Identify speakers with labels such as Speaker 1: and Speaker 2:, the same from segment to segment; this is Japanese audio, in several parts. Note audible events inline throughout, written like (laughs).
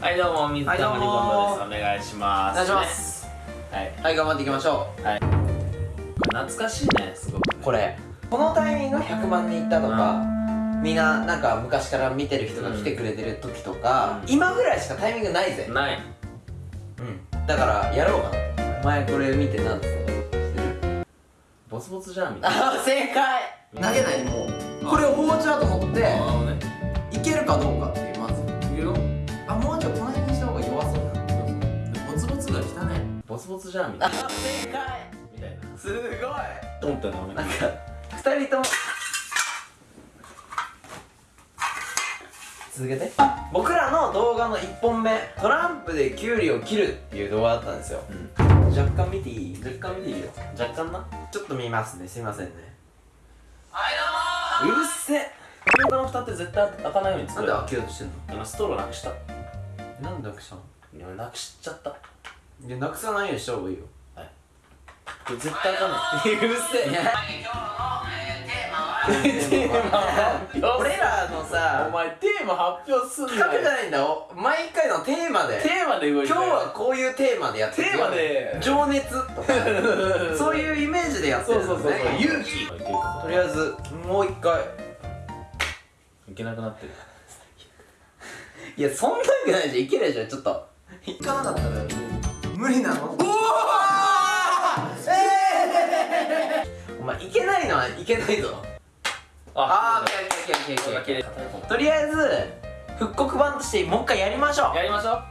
Speaker 1: はいどうも水溜りボンドです。お願いします。
Speaker 2: お願いします、
Speaker 1: はい。
Speaker 2: はい頑張っていきましょ
Speaker 1: これ懐かしいねすごく
Speaker 2: うこれこのタイミング100万人いったとか、みんななんか昔から見てる人が来てくれてる時とか、
Speaker 1: うん。
Speaker 2: 今ぐらいしかタイミングないぜ。
Speaker 1: ない。
Speaker 2: うん。だからやろうかな。お前これ見てなんつった
Speaker 1: ボツボツじゃんみたいな。
Speaker 2: あ正解。投げないでもう。これを包丁だと思って
Speaker 1: ね。
Speaker 2: いけるかどうかっていうまず。
Speaker 1: いくよ
Speaker 2: あもうちょいこの辺にした方が弱そうだ。
Speaker 1: ボツボツが汚い。ボツボツじゃんみたいな。
Speaker 2: あ正解
Speaker 1: みたい。な
Speaker 2: すごい。
Speaker 1: トンってなめ
Speaker 2: なんか二人とも。続けて。僕らの動画の1本目。トランプでキュウリを切るっていう動画だったんですよ。
Speaker 1: うん。
Speaker 2: 若干見ていい？
Speaker 1: 若干見ていいよ。若干な。
Speaker 2: ちょっと見ますね。すいませんね。
Speaker 1: うるせえ。フードの蓋って絶対開かないように作る
Speaker 2: なんで開けようとしてんの？
Speaker 1: 今ストローなくした
Speaker 2: なんで開けしたの？
Speaker 1: いやなくしちゃった。
Speaker 2: いやなくさないようにした方がいいよ。
Speaker 1: これ絶対開かな (laughs) いうるせえ。
Speaker 2: 俺らの
Speaker 1: お
Speaker 2: さ
Speaker 1: 前テーマ発表すん
Speaker 2: 企画じゃ
Speaker 1: なよ
Speaker 2: ないんだよ。毎回のテーマで。
Speaker 1: テーマで動いて
Speaker 2: 今日はこういうテーマでやってる。
Speaker 1: テーマで。
Speaker 2: 情熱とか。(laughs) そういうイメージでやってるの
Speaker 1: そうそうそうそう。
Speaker 2: ね
Speaker 1: 勇気。
Speaker 2: とりあえずもう一回。
Speaker 1: いけなくなってる
Speaker 2: いやそんなわけないじゃん。いけるじゃん。ちょっと。いかなかったら無理なの？おおえー、お前いけないのはいけないぞ。ああーオッケーオッケーオッケーオッケーオッケー。とりあえず復刻版としてもう一回やりましょ
Speaker 1: やりましょう。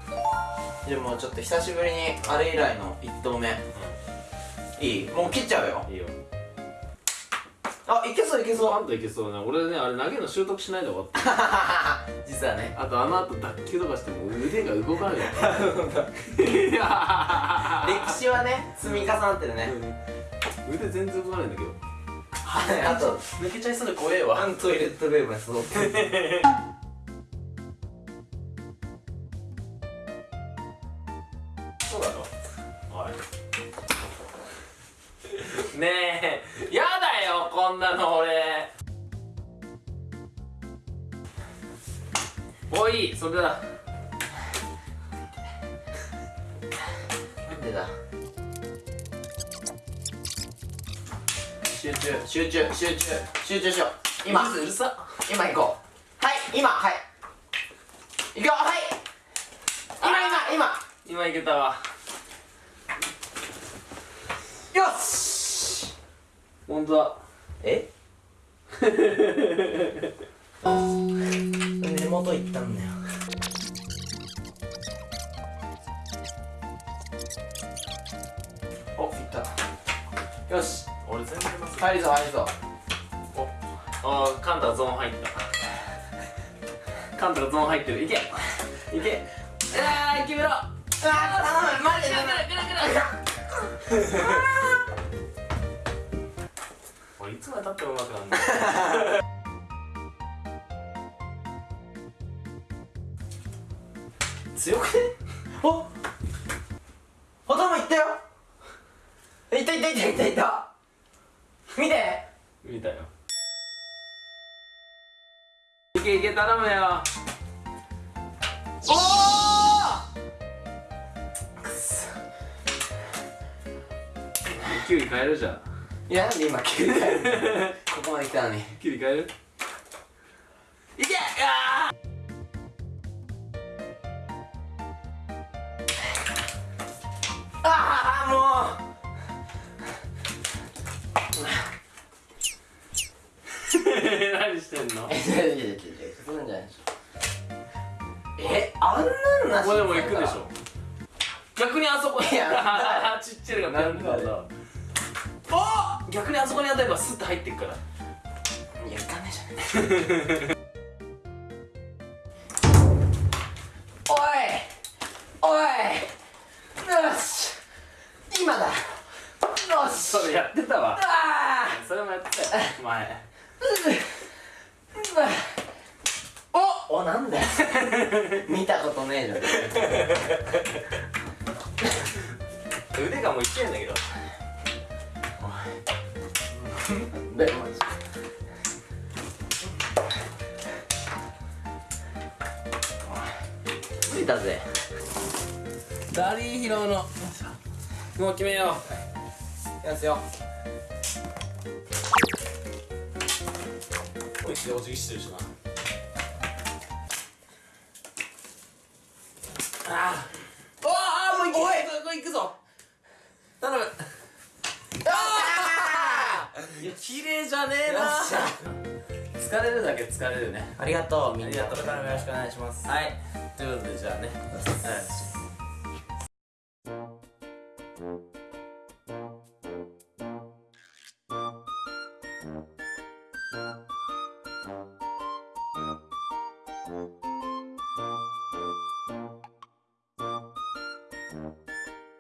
Speaker 2: うでもちょっと久しぶりにあれ以来の1投目。いい。もう切っちゃうよ。
Speaker 1: いいよ
Speaker 2: あいけそういけそう。
Speaker 1: あんたいけそうね。俺ねあれ投げるの習得しないで終わった。(laughs)
Speaker 2: 実はね。
Speaker 1: あとあの後脱臼とかしても腕が動かない。(laughs)
Speaker 2: 歴史はね積み重なってるね。
Speaker 1: 腕全然動かないんだけど。
Speaker 2: はいあと。
Speaker 1: 抜けちゃいそうで怖えわ。
Speaker 2: トイレットベーブがすごく
Speaker 1: そうだろおい。ねえ。やだよこんなの俺。おいそれだ
Speaker 2: なんでだ？
Speaker 1: 集中
Speaker 2: 集中集中集中しよう。今。
Speaker 1: うるさ。
Speaker 2: 今行こう。はい今はい。行くよはい。今今
Speaker 1: 今。いけたわ。
Speaker 2: 今よし。
Speaker 1: 本当だ
Speaker 2: え？(laughs) 根元行ったんだよ。お行った。よし。
Speaker 1: 俺全然ます
Speaker 2: 入りそう入りそう
Speaker 1: ああカンタゾーン入った。カンタがゾーン入ってる。いけ。いけ。ああ決めろ。あ
Speaker 2: あー待って
Speaker 1: 俺いつまでたってもうまくなんだ (laughs)
Speaker 2: 強くね？お頭いったよ。いったいったいったいったいった。見て。
Speaker 1: 見たよ。いけいけ頼むよ。
Speaker 2: おおくそ
Speaker 1: キュウリ変えるじゃん
Speaker 2: いやなんで今急に (laughs) ここまで来たのに。
Speaker 1: キュウリ変える？いけ！あ
Speaker 2: ああもう！
Speaker 1: ー (laughs) 何してんの？
Speaker 2: え違う違う違う違うそうなんじゃないでしょえあんなし
Speaker 1: ここでも行くでしょ逆にあそこ
Speaker 2: いや
Speaker 1: ちっちゃいのがなんだ逆にあそこに当たればスッと入ってくから。
Speaker 2: いや行かないじゃない。おいおいよし。今だ。よし。
Speaker 1: それやってたわ。
Speaker 2: あ
Speaker 1: それもやってたよ前。
Speaker 2: おおなんだよ。見たことねえじ (laughs)
Speaker 1: 腕がもういってんだけど
Speaker 2: で着いたぜ。
Speaker 1: ダリーヒロの。もう決めよ
Speaker 2: う。やすよ。
Speaker 1: おいしでお辞儀してるしなかねえな。疲れるだけ疲れるね。
Speaker 2: ありがとうみんな。
Speaker 1: ありがとう
Speaker 2: これからもよろしくお願いします。
Speaker 1: はい。ということでじゃあね、はいうん。